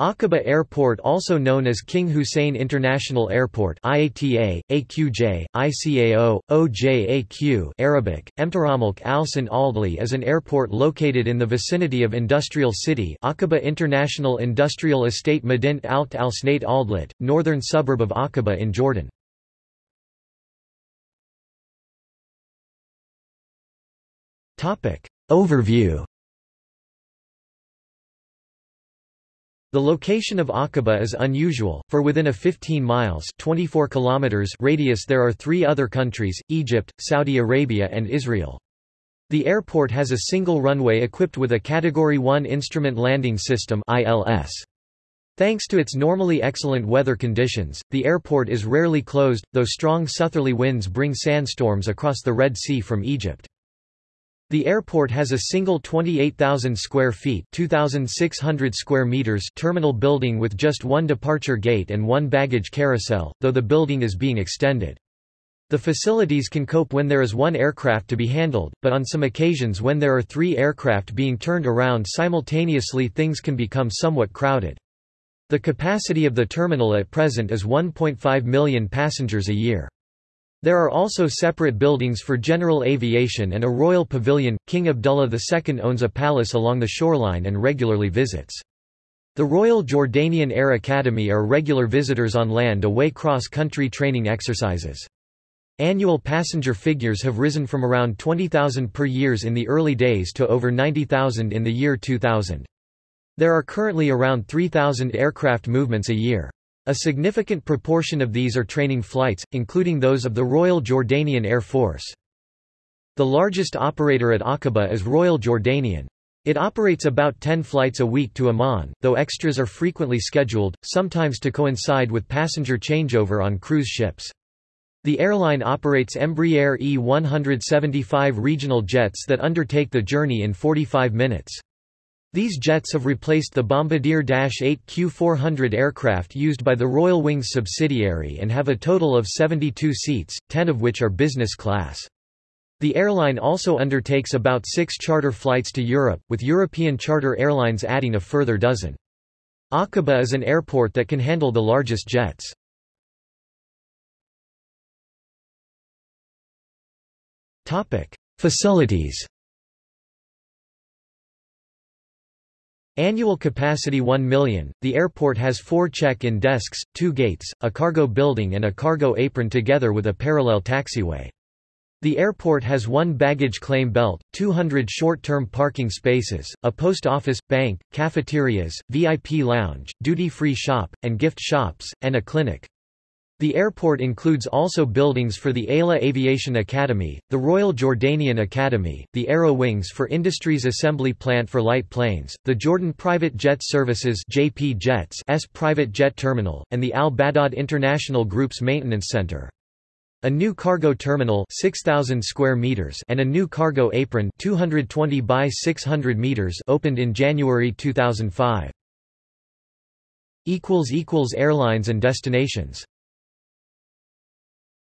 Aqaba Airport also known as King Hussein International Airport IATA, AQJ, ICAO, OJAQ Arabic, Emtaramalk Alsan Aldli is an airport located in the vicinity of Industrial City Aqaba International Industrial Estate Madint Alt Al Snait Aldlit, northern suburb of Aqaba in Jordan. Overview The location of Aqaba is unusual, for within a 15 miles 24 kilometers radius there are three other countries, Egypt, Saudi Arabia and Israel. The airport has a single runway equipped with a Category 1 Instrument Landing System ILS. Thanks to its normally excellent weather conditions, the airport is rarely closed, though strong southerly winds bring sandstorms across the Red Sea from Egypt. The airport has a single 28,000 square feet 2,600 square meters terminal building with just one departure gate and one baggage carousel, though the building is being extended. The facilities can cope when there is one aircraft to be handled, but on some occasions when there are three aircraft being turned around simultaneously things can become somewhat crowded. The capacity of the terminal at present is 1.5 million passengers a year. There are also separate buildings for general aviation and a royal pavilion. King Abdullah II owns a palace along the shoreline and regularly visits. The Royal Jordanian Air Academy are regular visitors on land away cross-country training exercises. Annual passenger figures have risen from around 20,000 per years in the early days to over 90,000 in the year 2000. There are currently around 3,000 aircraft movements a year. A significant proportion of these are training flights, including those of the Royal Jordanian Air Force. The largest operator at Aqaba is Royal Jordanian. It operates about 10 flights a week to Amman, though extras are frequently scheduled, sometimes to coincide with passenger changeover on cruise ships. The airline operates Embraer E-175 regional jets that undertake the journey in 45 minutes. These jets have replaced the Bombardier Dash 8 Q400 aircraft used by the Royal Wings subsidiary and have a total of 72 seats, 10 of which are business class. The airline also undertakes about six charter flights to Europe, with European charter airlines adding a further dozen. Aqaba is an airport that can handle the largest jets. Facilities Annual capacity 1 million. The airport has four check-in desks, two gates, a cargo building and a cargo apron together with a parallel taxiway. The airport has one baggage claim belt, 200 short-term parking spaces, a post office, bank, cafeterias, VIP lounge, duty-free shop, and gift shops, and a clinic. The airport includes also buildings for the AILA Aviation Academy, the Royal Jordanian Academy, the Aero Wings for Industries Assembly Plant for Light Planes, the Jordan Private Jet Services JP Jets S Private Jet Terminal, and the Al Badad International Group's Maintenance Center. A new cargo terminal 6000 square meters and a new cargo apron 220 by 600 meters opened in January 2005. Airlines and destinations